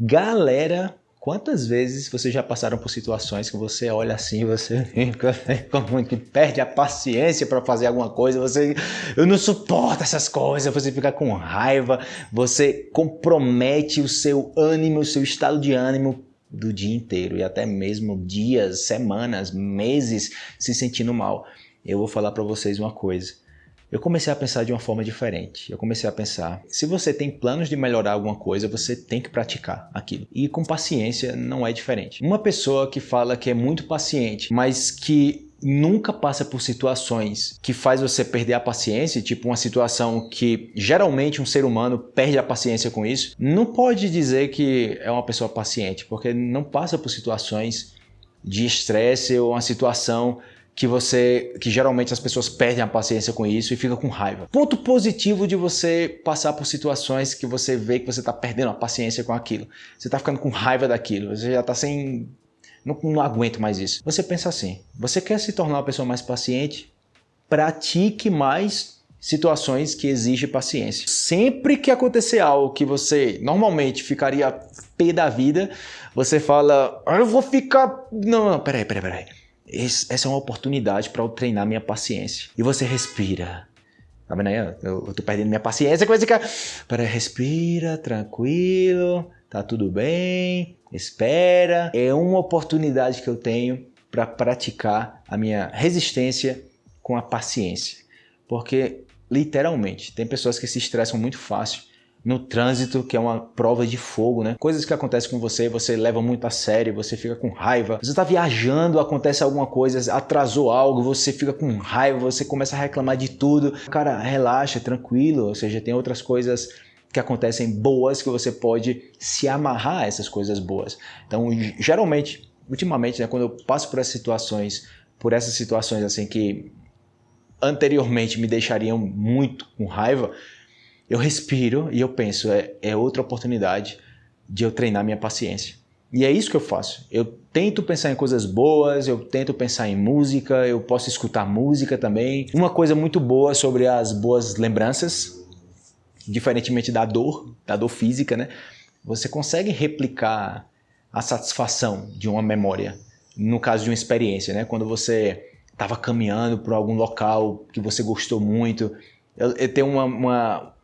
Galera, quantas vezes vocês já passaram por situações que você olha assim, você fica como que perde a paciência para fazer alguma coisa, você eu não suporto essas coisas, você fica com raiva, você compromete o seu ânimo, o seu estado de ânimo do dia inteiro e até mesmo dias, semanas, meses se sentindo mal. Eu vou falar para vocês uma coisa eu comecei a pensar de uma forma diferente. Eu comecei a pensar, se você tem planos de melhorar alguma coisa, você tem que praticar aquilo. E com paciência não é diferente. Uma pessoa que fala que é muito paciente, mas que nunca passa por situações que faz você perder a paciência, tipo uma situação que geralmente um ser humano perde a paciência com isso, não pode dizer que é uma pessoa paciente, porque não passa por situações de estresse ou uma situação que você, que geralmente as pessoas perdem a paciência com isso e fica com raiva. Ponto positivo de você passar por situações que você vê que você está perdendo a paciência com aquilo. Você está ficando com raiva daquilo, você já está sem... Não, não aguento mais isso. Você pensa assim, você quer se tornar uma pessoa mais paciente? Pratique mais situações que exigem paciência. Sempre que acontecer algo que você normalmente ficaria pé da vida, você fala, ah, eu vou ficar... Não, não, peraí, peraí, peraí essa é uma oportunidade para eu treinar minha paciência. E você respira. Tá vendo aí? Eu, eu tô perdendo minha paciência, coisa que... Para respira, tranquilo, tá tudo bem, espera. É uma oportunidade que eu tenho para praticar a minha resistência com a paciência. Porque, literalmente, tem pessoas que se estressam muito fácil no trânsito, que é uma prova de fogo, né? Coisas que acontecem com você, você leva muito a sério, você fica com raiva. Você está viajando, acontece alguma coisa, atrasou algo, você fica com raiva, você começa a reclamar de tudo. Cara, relaxa, tranquilo, ou seja, tem outras coisas que acontecem boas que você pode se amarrar a essas coisas boas. Então, geralmente, ultimamente, né, quando eu passo por essas situações, por essas situações assim que anteriormente me deixariam muito com raiva, eu respiro e eu penso, é, é outra oportunidade de eu treinar minha paciência. E é isso que eu faço. Eu tento pensar em coisas boas, eu tento pensar em música, eu posso escutar música também. Uma coisa muito boa sobre as boas lembranças, diferentemente da dor, da dor física, né? Você consegue replicar a satisfação de uma memória, no caso de uma experiência, né? Quando você estava caminhando por algum local que você gostou muito. Eu, eu tenho uma, uma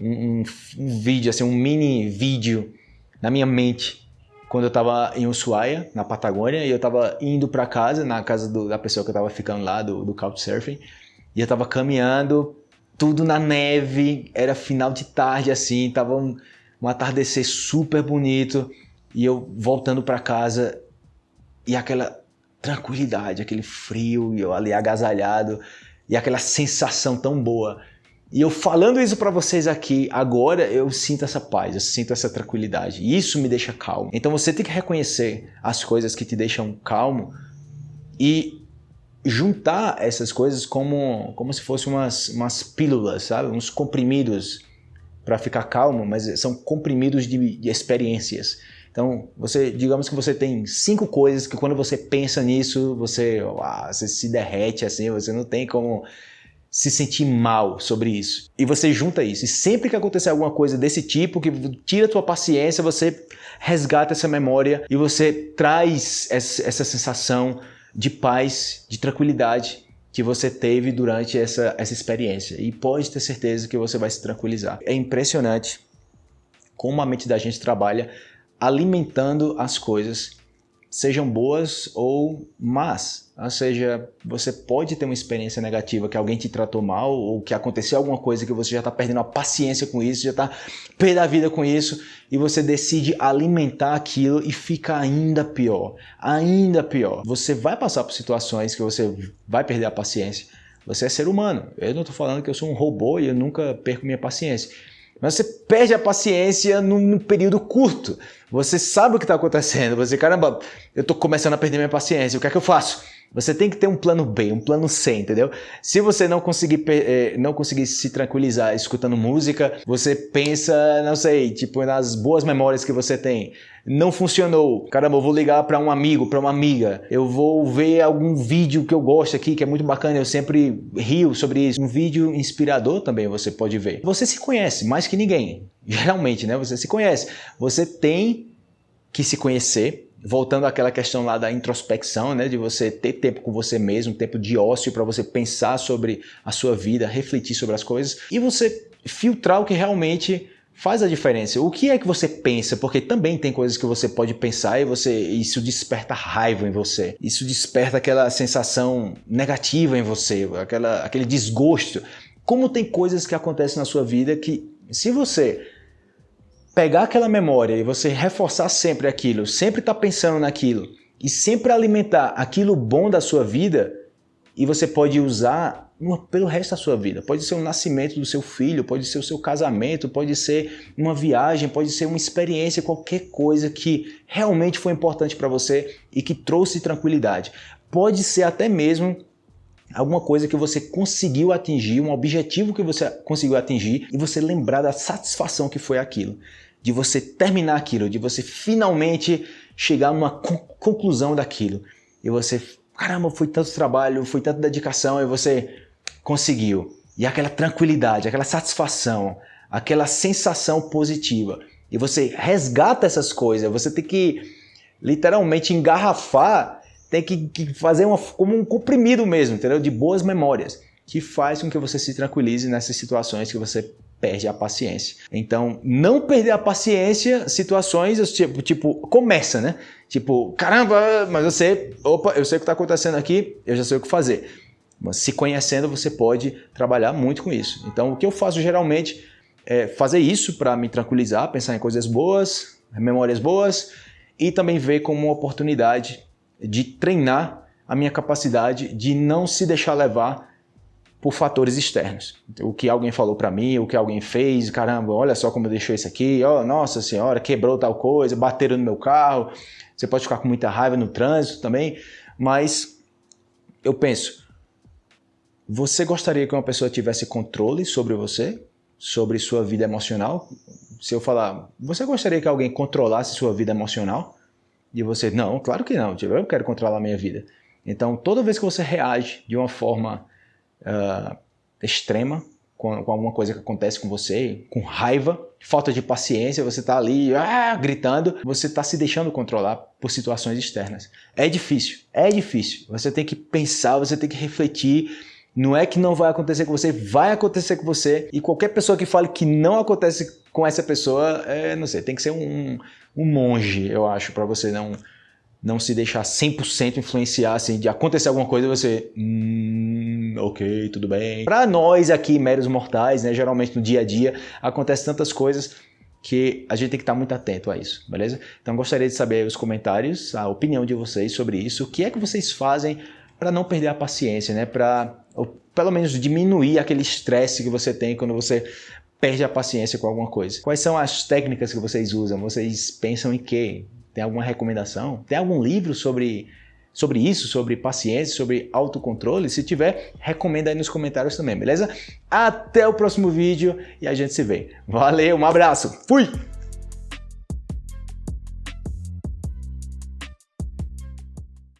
um, um, vídeo, assim, um mini vídeo na minha mente quando eu estava em Ushuaia, na Patagônia, e eu estava indo para casa, na casa do, da pessoa que eu estava ficando lá, do, do Couchsurfing, e eu estava caminhando, tudo na neve, era final de tarde assim, tava um, um atardecer super bonito, e eu voltando para casa, e aquela tranquilidade, aquele frio, e eu ali agasalhado, e aquela sensação tão boa. E eu falando isso para vocês aqui agora, eu sinto essa paz, eu sinto essa tranquilidade. E isso me deixa calmo. Então você tem que reconhecer as coisas que te deixam calmo e juntar essas coisas como, como se fossem umas, umas pílulas, sabe? Uns comprimidos para ficar calmo, mas são comprimidos de, de experiências. Então, você, digamos que você tem cinco coisas que quando você pensa nisso, você, uau, você se derrete assim, você não tem como se sentir mal sobre isso. E você junta isso. E sempre que acontecer alguma coisa desse tipo, que tira a tua paciência, você resgata essa memória e você traz essa sensação de paz, de tranquilidade que você teve durante essa, essa experiência. E pode ter certeza que você vai se tranquilizar. É impressionante como a mente da gente trabalha alimentando as coisas sejam boas ou más. Ou seja, você pode ter uma experiência negativa que alguém te tratou mal ou que aconteceu alguma coisa que você já está perdendo a paciência com isso, já está perdendo a vida com isso e você decide alimentar aquilo e fica ainda pior, ainda pior. Você vai passar por situações que você vai perder a paciência. Você é ser humano. Eu não estou falando que eu sou um robô e eu nunca perco minha paciência. Mas você perde a paciência num período curto. Você sabe o que está acontecendo. Você, caramba, eu estou começando a perder minha paciência. O que é que eu faço? Você tem que ter um plano B, um plano C, entendeu? Se você não conseguir, eh, não conseguir se tranquilizar escutando música, você pensa, não sei, tipo nas boas memórias que você tem. Não funcionou. Caramba, eu vou ligar para um amigo, para uma amiga. Eu vou ver algum vídeo que eu gosto aqui, que é muito bacana. Eu sempre rio sobre isso. Um vídeo inspirador também você pode ver. Você se conhece mais que ninguém. Geralmente, né? Você se conhece. Você tem que se conhecer, voltando àquela questão lá da introspecção, né, de você ter tempo com você mesmo, tempo de ócio para você pensar sobre a sua vida, refletir sobre as coisas e você filtrar o que realmente faz a diferença. O que é que você pensa? Porque também tem coisas que você pode pensar e você isso desperta raiva em você. Isso desperta aquela sensação negativa em você, aquela, aquele desgosto. Como tem coisas que acontecem na sua vida que se você pegar aquela memória e você reforçar sempre aquilo, sempre estar tá pensando naquilo e sempre alimentar aquilo bom da sua vida, e você pode usar pelo resto da sua vida. Pode ser o nascimento do seu filho, pode ser o seu casamento, pode ser uma viagem, pode ser uma experiência, qualquer coisa que realmente foi importante para você e que trouxe tranquilidade. Pode ser até mesmo alguma coisa que você conseguiu atingir, um objetivo que você conseguiu atingir e você lembrar da satisfação que foi aquilo, de você terminar aquilo, de você finalmente chegar numa conclusão daquilo. E você, caramba, foi tanto trabalho, foi tanta dedicação e você conseguiu. E aquela tranquilidade, aquela satisfação, aquela sensação positiva. E você resgata essas coisas, você tem que literalmente engarrafar, tem que, que fazer uma, como um comprimido mesmo, entendeu? De boas memórias, que faz com que você se tranquilize nessas situações que você perde a paciência. Então, não perder a paciência, situações tipo, tipo começa, né? Tipo, caramba, mas sei, opa, eu sei o que está acontecendo aqui, eu já sei o que fazer. Mas se conhecendo, você pode trabalhar muito com isso. Então, o que eu faço geralmente é fazer isso para me tranquilizar, pensar em coisas boas, memórias boas e também ver como uma oportunidade de treinar a minha capacidade de não se deixar levar por fatores externos. O que alguém falou para mim, o que alguém fez, caramba, olha só como deixou isso aqui, oh, nossa senhora, quebrou tal coisa, bateram no meu carro. Você pode ficar com muita raiva no trânsito também, mas eu penso, você gostaria que uma pessoa tivesse controle sobre você, sobre sua vida emocional? Se eu falar, você gostaria que alguém controlasse sua vida emocional? E você, não, claro que não, tipo, eu quero controlar a minha vida. Então, toda vez que você reage de uma forma uh, extrema com, com, alguma coisa que acontece com você, com raiva, falta de paciência, você está ali ah, gritando, você está se deixando controlar por situações externas. É difícil, é difícil. Você tem que pensar, você tem que refletir não é que não vai acontecer com você, vai acontecer com você. E qualquer pessoa que fale que não acontece com essa pessoa, é, não sei, tem que ser um, um monge, eu acho, para você não, não se deixar 100% influenciar, assim, de acontecer alguma coisa e você... Hum, ok, tudo bem. Para nós aqui, meros mortais, né, geralmente no dia a dia, acontecem tantas coisas que a gente tem que estar muito atento a isso, beleza? Então gostaria de saber os comentários, a opinião de vocês sobre isso, o que é que vocês fazem para não perder a paciência, né? Para pelo menos diminuir aquele estresse que você tem quando você perde a paciência com alguma coisa. Quais são as técnicas que vocês usam? Vocês pensam em quê? Tem alguma recomendação? Tem algum livro sobre sobre isso, sobre paciência, sobre autocontrole? Se tiver, recomenda aí nos comentários também, beleza? Até o próximo vídeo e a gente se vê. Valeu, um abraço, fui!